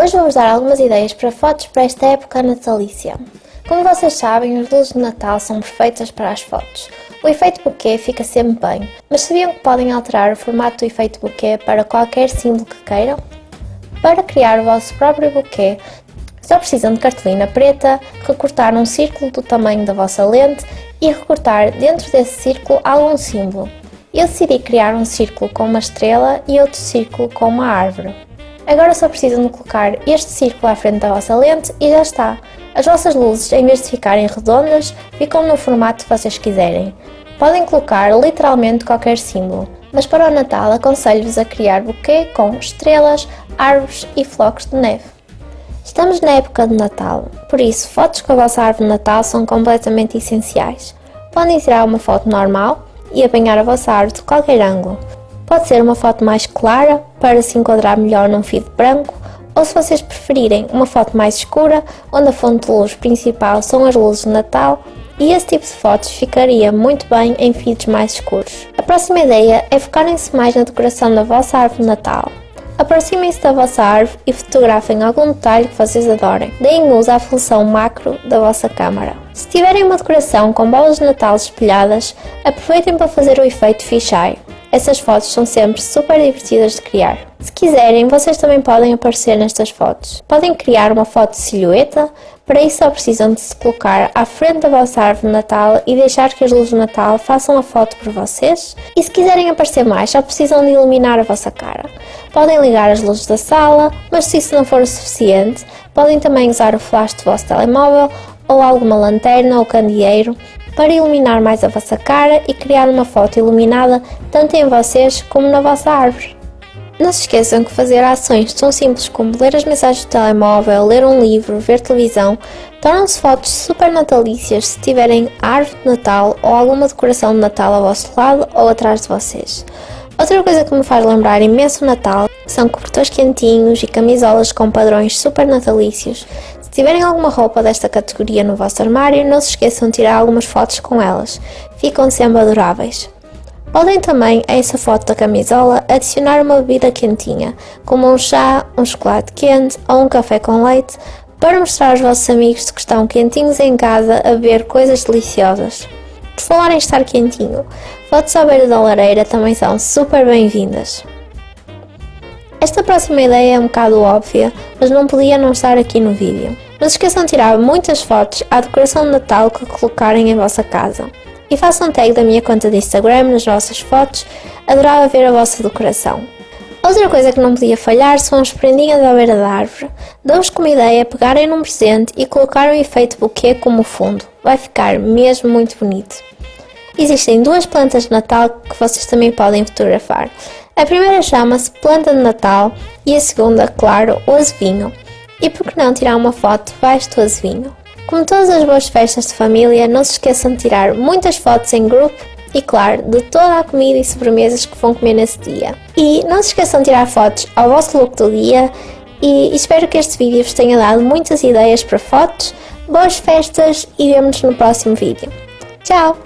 Hoje vou-vos dar algumas ideias para fotos para esta época natalícia. Como vocês sabem, as luzes de Natal são perfeitas para as fotos. O efeito bouquet fica sempre bem, mas sabiam que podem alterar o formato do efeito bouquet para qualquer símbolo que queiram? Para criar o vosso próprio bouquet, só precisam de cartolina preta, recortar um círculo do tamanho da vossa lente e recortar dentro desse círculo algum símbolo. Eu decidi criar um círculo com uma estrela e outro círculo com uma árvore. Agora só precisam de colocar este círculo à frente da vossa lente e já está. As vossas luzes, em vez de ficarem redondas, ficam no formato que vocês quiserem. Podem colocar literalmente qualquer símbolo, mas para o Natal aconselho-vos a criar buquê com estrelas, árvores e flocos de neve. Estamos na época de Natal, por isso fotos com a vossa árvore de Natal são completamente essenciais. Podem tirar uma foto normal e apanhar a vossa árvore de qualquer ângulo, Pode ser uma foto mais clara, para se enquadrar melhor num feed branco, ou se vocês preferirem, uma foto mais escura, onde a fonte de luz principal são as luzes de Natal, e esse tipo de fotos ficaria muito bem em feeds mais escuros. A próxima ideia é focarem-se mais na decoração da vossa árvore de Natal. Aproximem-se da vossa árvore e fotografem algum detalhe que vocês adorem. Deem uso à função macro da vossa câmara. Se tiverem uma decoração com bolas de Natal espelhadas, aproveitem para fazer o efeito fisheye. Essas fotos são sempre super divertidas de criar. Se quiserem, vocês também podem aparecer nestas fotos. Podem criar uma foto de silhueta, para isso só precisam de se colocar à frente da vossa árvore de Natal e deixar que as luzes de Natal façam a foto por vocês. E se quiserem aparecer mais, só precisam de iluminar a vossa cara. Podem ligar as luzes da sala, mas se isso não for o suficiente, podem também usar o flash do vosso telemóvel ou alguma lanterna ou candeeiro para iluminar mais a vossa cara e criar uma foto iluminada tanto em vocês como na vossa árvore. Não se esqueçam que fazer ações tão simples como ler as mensagens do telemóvel, ler um livro, ver televisão, tornam-se fotos super natalícias se tiverem árvore de Natal ou alguma decoração de Natal ao vosso lado ou atrás de vocês. Outra coisa que me faz lembrar imenso o Natal são cobertores quentinhos e camisolas com padrões super natalícios. Tiverem alguma roupa desta categoria no vosso armário, não se esqueçam de tirar algumas fotos com elas, ficam sempre adoráveis. Podem também, a essa foto da camisola, adicionar uma bebida quentinha, como um chá, um chocolate quente ou um café com leite, para mostrar aos vossos amigos que estão quentinhos em casa a beber coisas deliciosas. Por falar em estar quentinho, fotos à beira da lareira também são super bem-vindas. Esta próxima ideia é um bocado óbvia, mas não podia não estar aqui no vídeo. Não se esqueçam de tirar muitas fotos à decoração de Natal que colocarem em vossa casa. E façam tag da minha conta de Instagram nas vossas fotos, adorava ver a vossa decoração. Outra coisa que não podia falhar são as prendinhas à beira da árvore. Dou-vos como ideia pegarem num presente e colocar um efeito buquê como fundo. Vai ficar mesmo muito bonito. Existem duas plantas de Natal que vocês também podem fotografar. A primeira chama-se Planta de Natal e a segunda, claro, o azevinho. E por que não tirar uma foto debaixo do azevinho? Como todas as boas festas de família, não se esqueçam de tirar muitas fotos em grupo e, claro, de toda a comida e sobremesas que vão comer nesse dia. E não se esqueçam de tirar fotos ao vosso look do dia e espero que este vídeo vos tenha dado muitas ideias para fotos, boas festas e vemo-nos no próximo vídeo. Tchau!